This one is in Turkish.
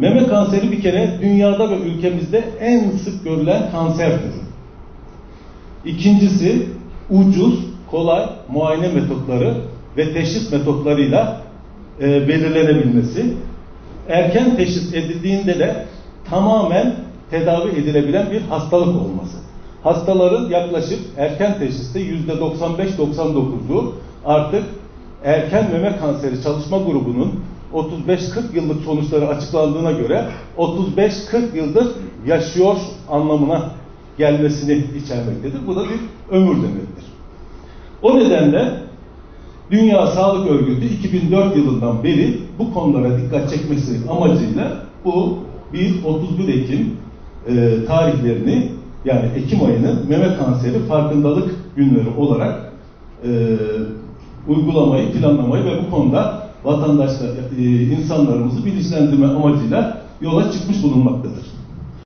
Meme kanseri bir kere dünyada ve ülkemizde en sık görülen kanser türü. İkincisi ucuz, kolay muayene metotları ve teşhis metotlarıyla e, belirlenebilmesi. Erken teşhis edildiğinde de tamamen tedavi edilebilen bir hastalık olması. Hastaların yaklaşık erken teşhiste yüzde 95-99'u artık erken meme kanseri çalışma grubunun 35-40 yıllık sonuçları açıklandığına göre 35-40 yıldır yaşıyor anlamına gelmesini içermektedir. Bu da bir ömür demektir. O nedenle Dünya Sağlık Örgütü 2004 yılından beri bu konulara dikkat çekmesi amacıyla bu 1-31 Ekim e, tarihlerini yani Ekim ayını meme kanseri farkındalık günleri olarak e, uygulamayı, planlamayı ve bu konuda vatandaşlar, e, insanlarımızı bilinçlendirme amacıyla yola çıkmış bulunmaktadır.